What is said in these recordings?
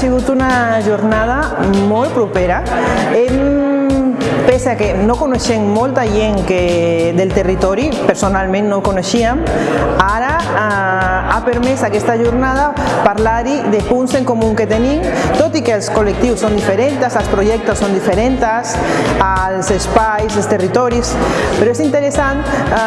sigut una jornada molt propera. Hem, pese a que no coneixem molta gent que del territori, personalment no ha permès aquesta jornada parlar-hi de punts en comú que tenim, tot i que els col·lectius són diferents, els projectes són diferents, els espais, els territoris, però és interessant eh,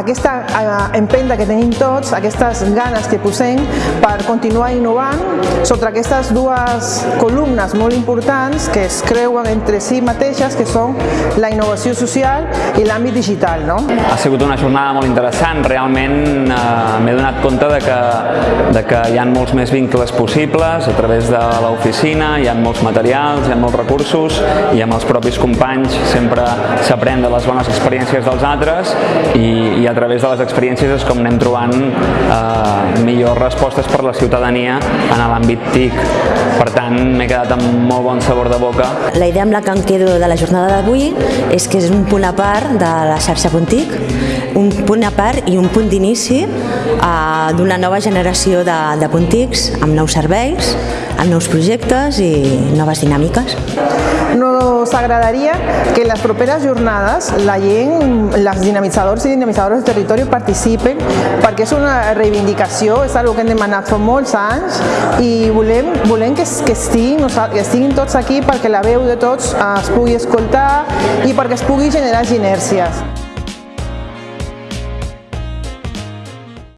aquesta eh, empenta que tenim tots, aquestes ganes que posem per continuar innovant sobre aquestes dues columnes molt importants que es creuen entre si mateixes, que són la innovació social i l'àmbit digital. No? Ha sigut una jornada molt interessant, realment eh, m'he donat compte de que, de que hi ha molts més vincles possibles a través de l'oficina, hi ha molts materials, hi ha molts recursos i amb els propis companys sempre s'aprèn de les bones experiències dels altres i, i a través de les experiències és com anem trobant eh, millors respostes per la ciutadania en l'àmbit TIC. Per tant, m'he quedat amb molt bon sabor de boca. La idea amb la que em quedo de la jornada d'avui és que és un punt a part de la xarxa Puntic, un punt a part i un punt d'inici eh, d'una nova generació de, de puntics amb nous serveis, amb nous projectes i noves dinàmiques. Nos agradaria que en les properes jornades la gent, els dinamitzadors i dinamitzadores del territori participen perquè és una reivindicació, és una que hem demanat fa molts anys i volem, volem que, que, estiguin, que estiguin tots aquí perquè la veu de tots es pugui escoltar i perquè es pugui generar ginèrcies.